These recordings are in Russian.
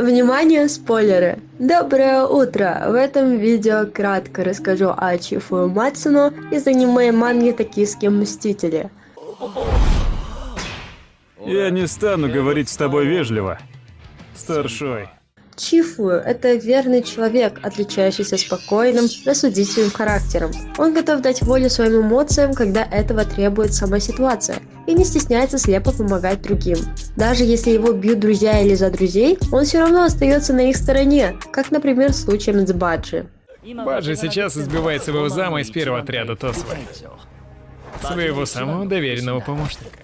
Внимание, спойлеры! Доброе утро! В этом видео кратко расскажу о Чифу Мацуно из аниме манги «Токийские мстители». Я не стану говорить с тобой вежливо, старшой. Чифу – это верный человек, отличающийся спокойным, рассудительным характером. Он готов дать волю своим эмоциям, когда этого требует сама ситуация, и не стесняется слепо помогать другим. Даже если его бьют друзья или за друзей, он все равно остается на их стороне, как, например, в случае с Баджи. Баджи сейчас избивает своего зама из первого отряда Тосвы. Своего самого доверенного помощника.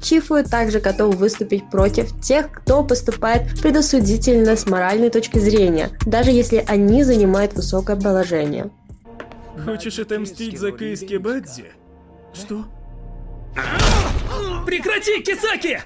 Чифу также готов выступить против тех, кто поступает предосудительно с моральной точки зрения, даже если они занимают высокое положение. Хочешь отомстить за Кейски Бадзи? Что? Прекрати, Кисаки!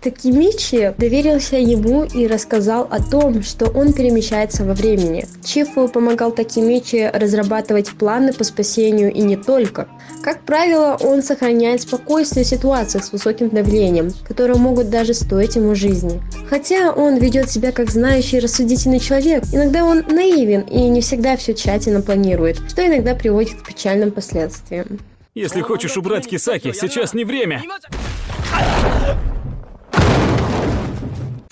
Такимичи доверился ему и рассказал о том, что он перемещается во времени. Чифу помогал Такимичи разрабатывать планы по спасению и не только. Как правило, он сохраняет спокойствие в ситуациях с высоким давлением, которые могут даже стоить ему жизни. Хотя он ведет себя как знающий рассудительный человек, иногда он наивен и не всегда все тщательно планирует, что иногда приводит к печальным последствиям. Если хочешь убрать Кисаки, сейчас не время.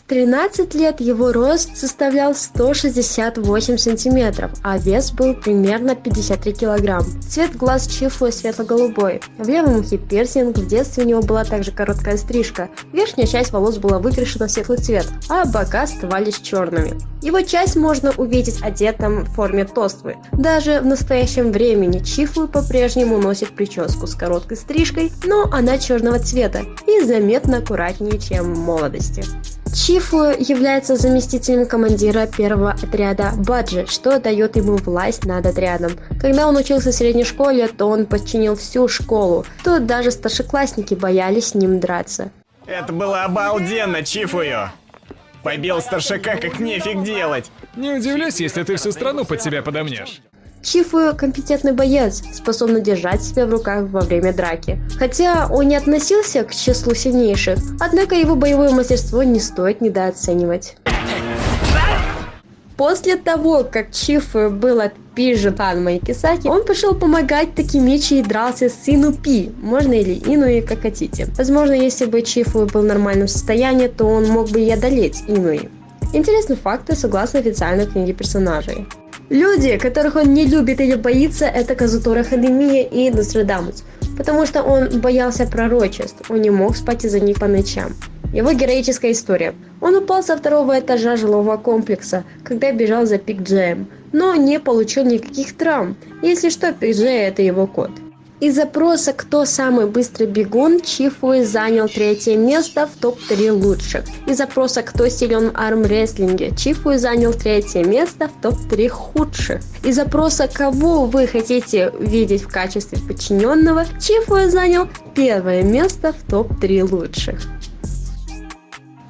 13 лет его рост составлял 168 сантиметров, а вес был примерно 53 килограмм. Цвет глаз Чифу светло-голубой. В левом ухе пирсинг, в детстве у него была также короткая стрижка. Верхняя часть волос была выкрашена в светлый цвет, а бока оставались черными. Его часть можно увидеть одетым в форме тоствы. Даже в настоящем времени Чифу по-прежнему носит прическу с короткой стрижкой, но она черного цвета и заметно аккуратнее, чем в молодости. Чифу является заместителем командира первого отряда Баджи, что дает ему власть над отрядом. Когда он учился в средней школе, то он подчинил всю школу. Тут даже старшеклассники боялись с ним драться. Это было обалденно, Чифую! Побил старшака как нефиг делать. Не удивлюсь, если ты всю страну под себя подомнешь. Чифу компетентный боец, способный держать себя в руках во время драки. Хотя он не относился к числу сильнейших, однако его боевое мастерство не стоит недооценивать. После того, как Чифу был отпижен Танмой Кисаки, он пошел помогать Такимичи и дрался с Инупи, можно или Инуи, как хотите. Возможно, если бы Чифу был в нормальном состоянии, то он мог бы и одолеть Инуи. Интересные факты согласно официальной книге персонажей. Люди, которых он не любит или боится, это Казутора Хадемия и Нострадамус, потому что он боялся пророчеств, он не мог спать из-за них по ночам. Его героическая история. Он упал со второго этажа жилого комплекса, когда бежал за Пик Джеем, но не получил никаких травм. Если что, Пик Джей это его код. Из запроса «Кто самый быстрый бегун» Чифуи занял третье место в топ-3 лучших. Из запроса «Кто силен в армрестлинге» Чифуи занял третье место в топ-3 худших. Из запроса «Кого вы хотите видеть в качестве подчиненного» Чифуи занял первое место в топ-3 лучших.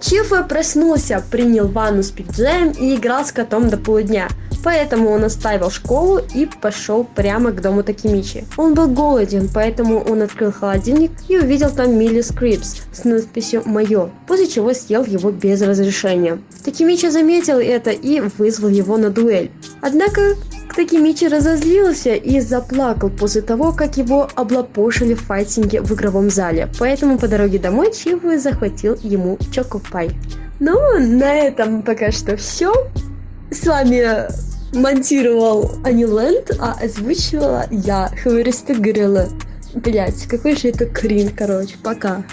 Чифую проснулся, принял ванну с Пи-Джеем и играл с котом до полудня – Поэтому он оставил школу и пошел прямо к дому Такимичи. Он был голоден, поэтому он открыл холодильник и увидел там Милли Скрипс с надписью «Мое», после чего съел его без разрешения. Такимичи заметил это и вызвал его на дуэль. Однако Такимичи разозлился и заплакал после того, как его облапошили в файтинге в игровом зале. Поэтому по дороге домой Чифую захватил ему Чокопай. Ну, на этом пока что все. С вами монтировал Аниленд, а озвучивала я, Хлориста Грилла. Блять, какой же это крин, короче, пока.